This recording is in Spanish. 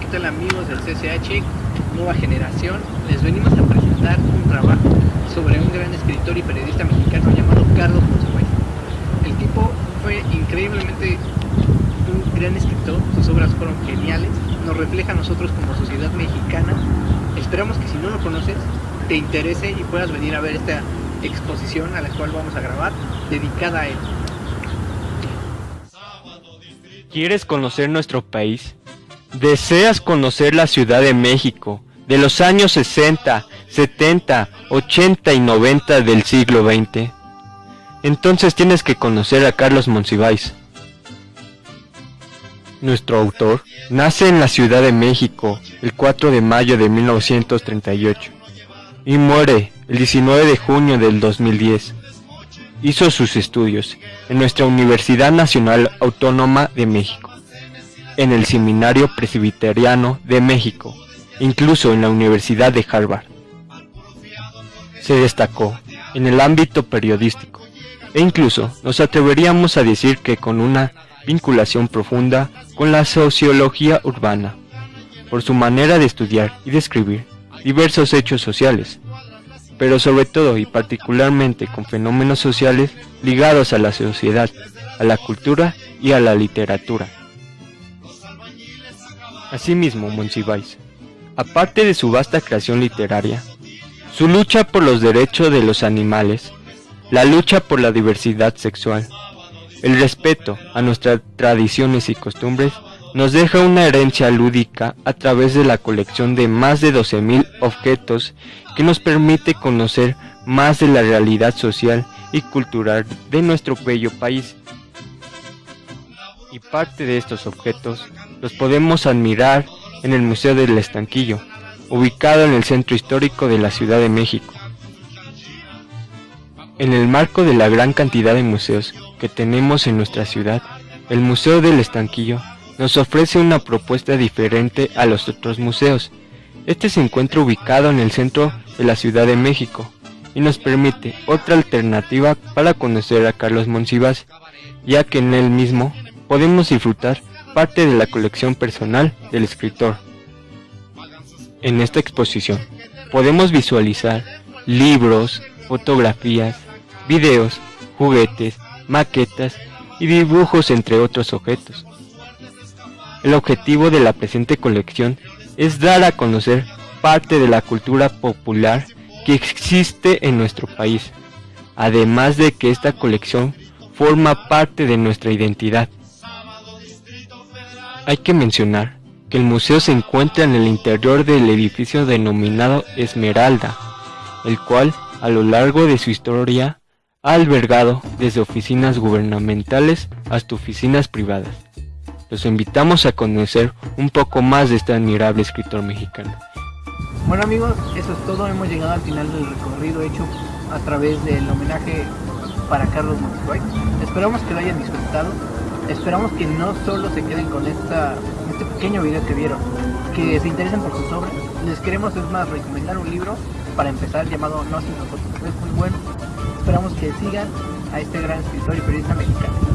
¿qué tal amigos del CCH, nueva generación? Les venimos a presentar un trabajo sobre un gran escritor y periodista mexicano llamado Carlos Monsiváis. El tipo fue increíblemente un gran escritor, sus obras fueron geniales, nos refleja a nosotros como sociedad mexicana. Esperamos que si no lo conoces, te interese y puedas venir a ver esta exposición a la cual vamos a grabar, dedicada a él. ¿Quieres conocer nuestro país? ¿Deseas conocer la Ciudad de México de los años 60, 70, 80 y 90 del siglo XX? Entonces tienes que conocer a Carlos Monsiváis. Nuestro autor nace en la Ciudad de México el 4 de mayo de 1938 y muere el 19 de junio del 2010 hizo sus estudios en nuestra Universidad Nacional Autónoma de México, en el Seminario Presbiteriano de México, incluso en la Universidad de Harvard. Se destacó en el ámbito periodístico e incluso nos atreveríamos a decir que con una vinculación profunda con la sociología urbana, por su manera de estudiar y describir diversos hechos sociales, pero sobre todo y particularmente con fenómenos sociales ligados a la sociedad, a la cultura y a la literatura. Asimismo, Monsiváis, aparte de su vasta creación literaria, su lucha por los derechos de los animales, la lucha por la diversidad sexual, el respeto a nuestras tradiciones y costumbres nos deja una herencia lúdica a través de la colección de más de 12.000 objetos que nos permite conocer más de la realidad social y cultural de nuestro bello país. Y parte de estos objetos los podemos admirar en el Museo del Estanquillo, ubicado en el centro histórico de la Ciudad de México. En el marco de la gran cantidad de museos que tenemos en nuestra ciudad, el Museo del Estanquillo nos ofrece una propuesta diferente a los otros museos. Este se encuentra ubicado en el centro de la Ciudad de México y nos permite otra alternativa para conocer a Carlos Monsiváis, ya que en él mismo podemos disfrutar parte de la colección personal del escritor. En esta exposición podemos visualizar libros, fotografías, videos, juguetes, maquetas y dibujos entre otros objetos. El objetivo de la presente colección es dar a conocer parte de la cultura popular que existe en nuestro país, además de que esta colección forma parte de nuestra identidad. Hay que mencionar que el museo se encuentra en el interior del edificio denominado Esmeralda, el cual a lo largo de su historia ha albergado desde oficinas gubernamentales hasta oficinas privadas. Los invitamos a conocer un poco más de este admirable escritor mexicano. Bueno amigos, eso es todo, hemos llegado al final del recorrido hecho a través del homenaje para Carlos Monsiváis. Esperamos que lo hayan disfrutado, esperamos que no solo se queden con este pequeño video que vieron, que se interesen por sus obras. Les queremos es más recomendar un libro para empezar llamado No sin nosotros, es muy bueno. Esperamos que sigan a este gran escritor y periodista mexicano.